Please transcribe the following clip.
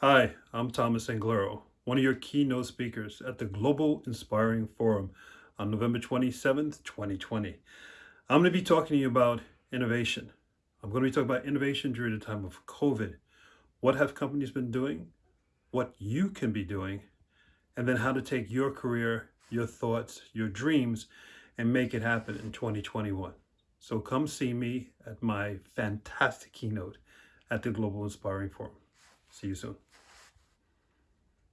Hi, I'm Thomas Anglero, one of your keynote speakers at the Global Inspiring Forum on November 27th, 2020. I'm going to be talking to you about innovation. I'm going to be talking about innovation during the time of COVID. What have companies been doing? What you can be doing? And then how to take your career, your thoughts, your dreams, and make it happen in 2021. So come see me at my fantastic keynote at the Global Inspiring Forum. See you soon.